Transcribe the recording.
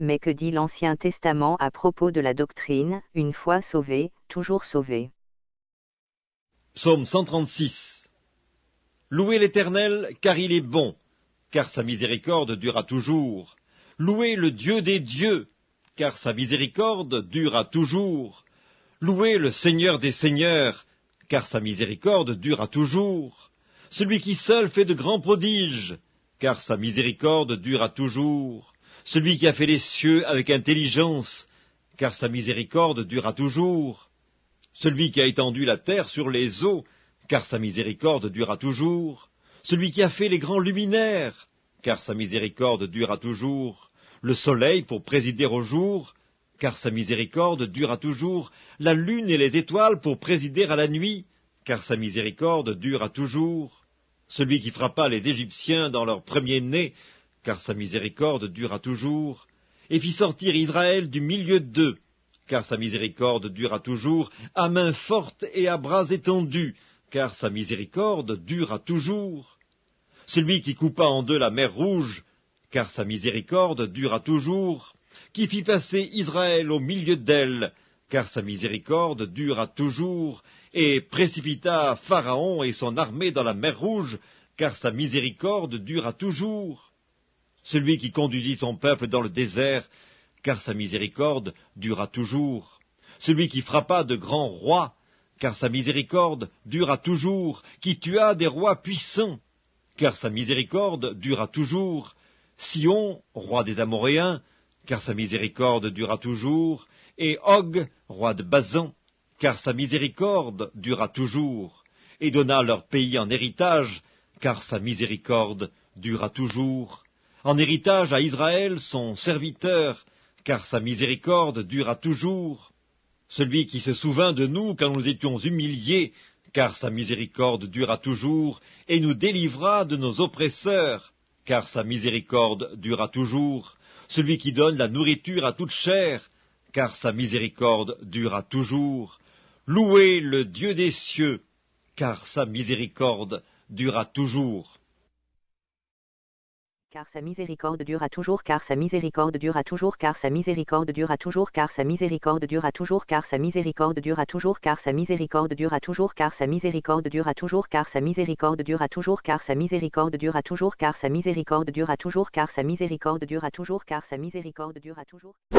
Mais que dit l'Ancien Testament à propos de la doctrine, une fois sauvé, toujours sauvé Psaume 136 Louez l'Éternel, car il est bon, car sa miséricorde durera toujours. Louez le Dieu des dieux, car sa miséricorde durera toujours. Louez le Seigneur des seigneurs, car sa miséricorde durera toujours. Celui qui seul fait de grands prodiges, car sa miséricorde durera toujours. Celui qui a fait les cieux avec intelligence, car sa miséricorde durera toujours. Celui qui a étendu la terre sur les eaux, car sa miséricorde durera toujours. Celui qui a fait les grands luminaires, car sa miséricorde durera toujours le soleil pour présider au jour, car sa miséricorde durera toujours, la lune et les étoiles pour présider à la nuit, car sa miséricorde durera toujours, celui qui frappa les Égyptiens dans leur premier-né, car sa miséricorde durera toujours, et fit sortir Israël du milieu d'eux, car sa miséricorde durera toujours, à main forte et à bras étendus, car sa miséricorde durera toujours. Celui qui coupa en deux la mer rouge, car sa miséricorde durera toujours, qui fit passer Israël au milieu d'elle, car sa miséricorde durera toujours, et précipita Pharaon et son armée dans la mer Rouge, car sa miséricorde durera toujours. Celui qui conduisit son peuple dans le désert, car sa miséricorde durera toujours. Celui qui frappa de grands rois, car sa miséricorde durera toujours, qui tua des rois puissants, car sa miséricorde durera toujours, Sion, roi des Amoréens, car sa miséricorde durera toujours, et Og, roi de Bazan, car sa miséricorde durera toujours, et donna leur pays en héritage, car sa miséricorde durera toujours, en héritage à Israël son serviteur, car sa miséricorde durera toujours, celui qui se souvint de nous quand nous étions humiliés, car sa miséricorde durera toujours, et nous délivra de nos oppresseurs, car sa miséricorde durera toujours, celui qui donne la nourriture à toute chair, car sa miséricorde durera toujours. Louez le Dieu des cieux, car sa miséricorde durera toujours car sa miséricorde durera toujours, car sa miséricorde durera toujours, car sa miséricorde durera toujours, car sa miséricorde durera toujours, car sa miséricorde durera toujours, car sa miséricorde durera toujours, car sa miséricorde durera toujours, car sa miséricorde durera toujours, car sa miséricorde durera toujours, car sa miséricorde durera toujours, car sa miséricorde durera toujours, car sa miséricorde durera toujours.